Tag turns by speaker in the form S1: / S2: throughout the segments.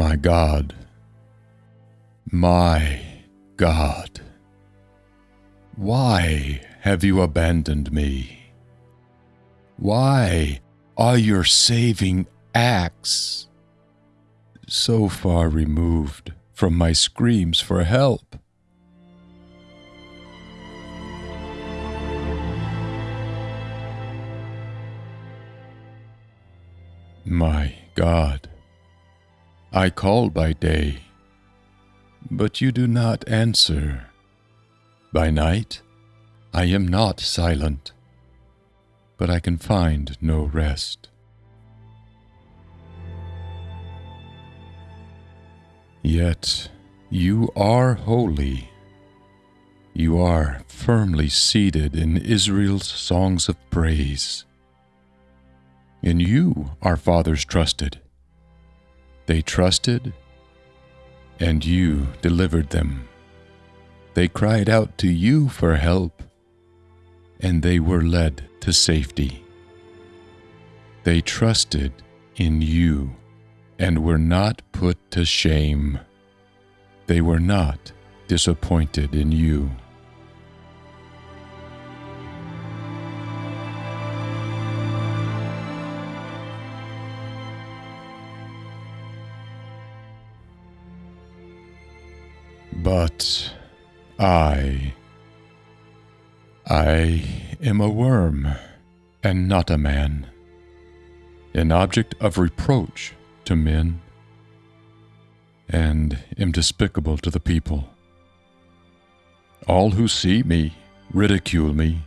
S1: My God, my God, why have you abandoned me? Why are your saving acts so far removed from my screams for help? My God, I call by day, but you do not answer. By night, I am not silent, but I can find no rest. Yet you are holy. You are firmly seated in Israel's songs of praise. In you our fathers trusted. They trusted, and you delivered them. They cried out to you for help, and they were led to safety. They trusted in you and were not put to shame. They were not disappointed in you. But I. I am a worm and not a man, an object of reproach to men, and am despicable to the people. All who see me ridicule me.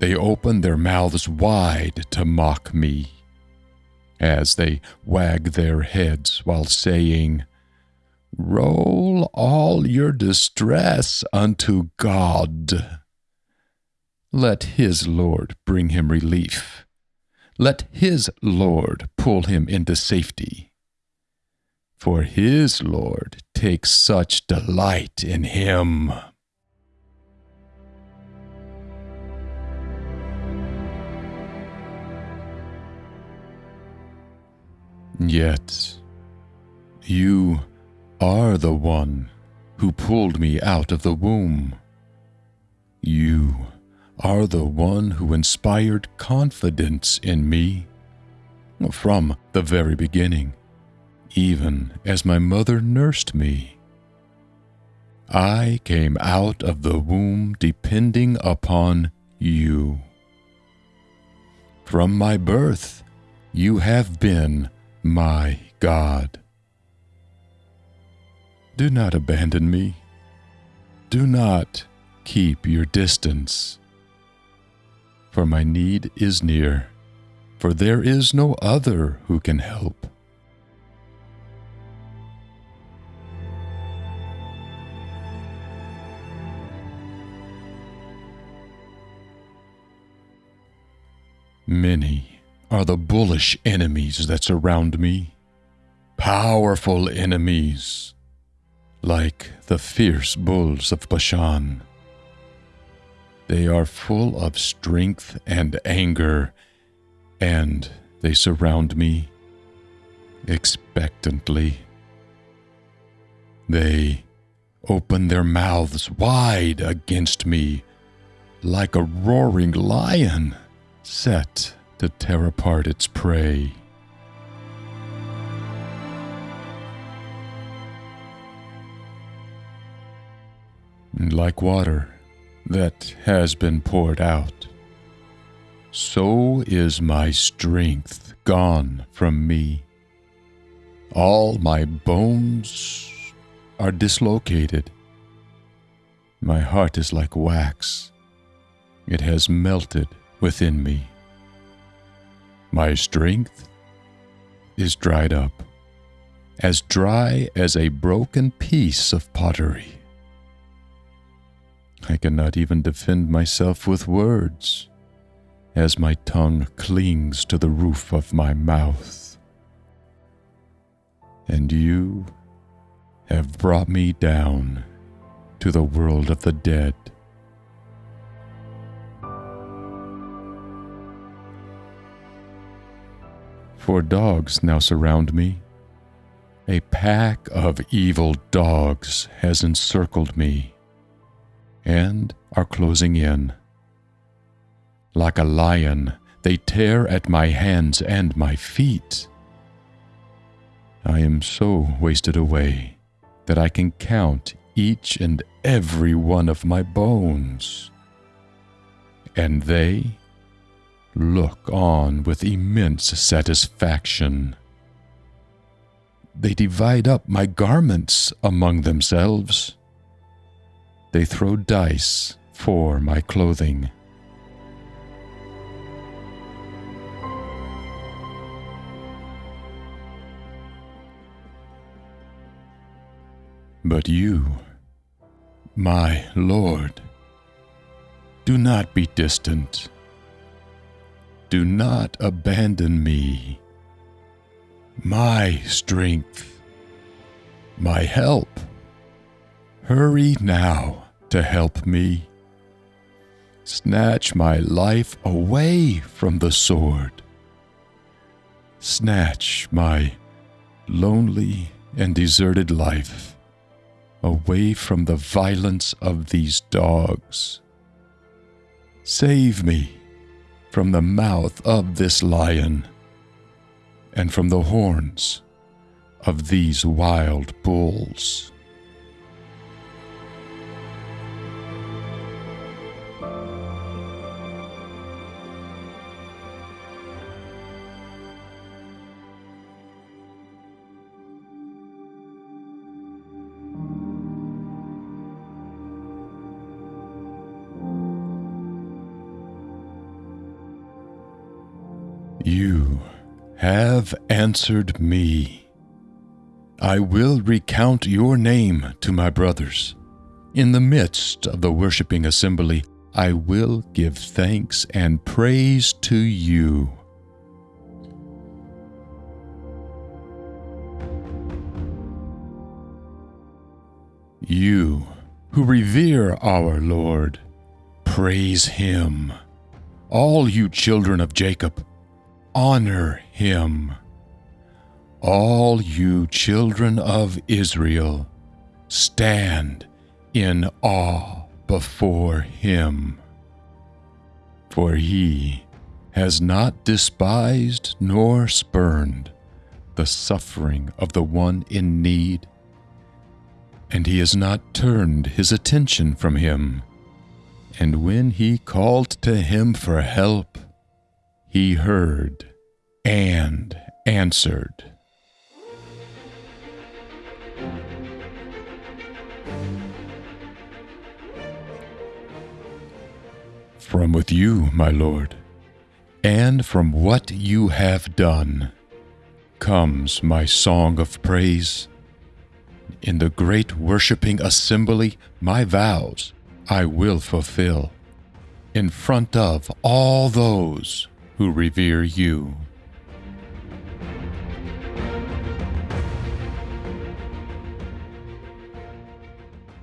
S1: They open their mouths wide to mock me, as they wag their heads while saying, Roll all your distress unto God. Let his Lord bring him relief. Let his Lord pull him into safety. For his Lord takes such delight in him. Yet, you are the one who pulled me out of the womb. You are the one who inspired confidence in me from the very beginning, even as my mother nursed me. I came out of the womb depending upon you. From my birth, you have been my God. Do not abandon me. Do not keep your distance. For my need is near, for there is no other who can help. Many are the bullish enemies that surround me, powerful enemies like the fierce bulls of Bashan. They are full of strength and anger, and they surround me expectantly. They open their mouths wide against me like a roaring lion set to tear apart its prey. Like water that has been poured out. So is my strength gone from me. All my bones are dislocated. My heart is like wax. It has melted within me. My strength is dried up, as dry as a broken piece of pottery. I cannot even defend myself with words, as my tongue clings to the roof of my mouth. And you have brought me down to the world of the dead. For dogs now surround me, A pack of evil dogs has encircled me and are closing in. Like a lion, they tear at my hands and my feet. I am so wasted away that I can count each and every one of my bones. And they look on with immense satisfaction. They divide up my garments among themselves. They throw dice for my clothing. But you, my Lord, do not be distant. Do not abandon me. My strength, my help. Hurry now to help me. Snatch my life away from the sword. Snatch my lonely and deserted life away from the violence of these dogs. Save me from the mouth of this lion and from the horns of these wild bulls. You have answered me. I will recount your name to my brothers. In the midst of the worshiping assembly, I will give thanks and praise to you. You who revere our Lord, praise him. All you children of Jacob, honor him. All you children of Israel, stand in awe before him. For he has not despised nor spurned the suffering of the one in need, and he has not turned his attention from him. And when he called to him for help, he heard and answered. From with you, my Lord, and from what you have done, comes my song of praise. In the great worshiping assembly, my vows I will fulfill in front of all those who revere you.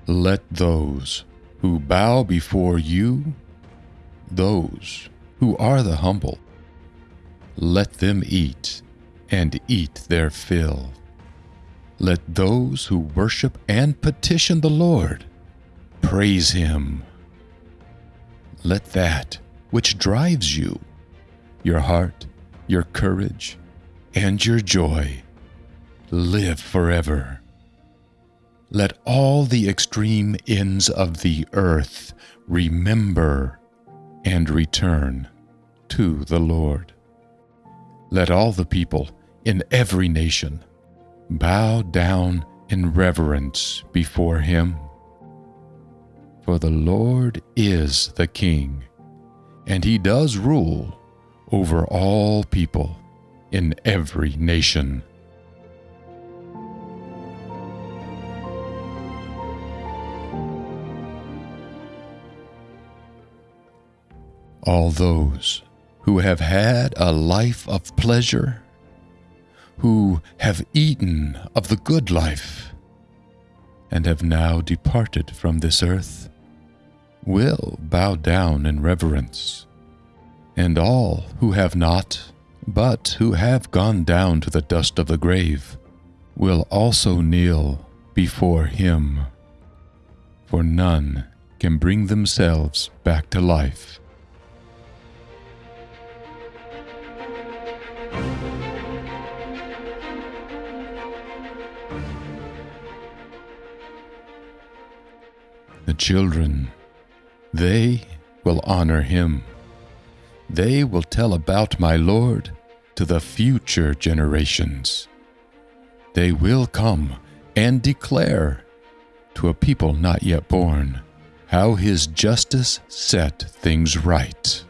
S1: Let those who bow before you, those who are the humble, let them eat and eat their fill. Let those who worship and petition the Lord praise him. Let that which drives you your heart, your courage, and your joy live forever. Let all the extreme ends of the earth remember and return to the Lord. Let all the people in every nation bow down in reverence before him. For the Lord is the King, and he does rule over all people in every nation. All those who have had a life of pleasure, who have eaten of the good life, and have now departed from this earth, will bow down in reverence and all who have not, but who have gone down to the dust of the grave, will also kneel before him, for none can bring themselves back to life. The children, they will honor him. They will tell about my Lord to the future generations. They will come and declare to a people not yet born how his justice set things right.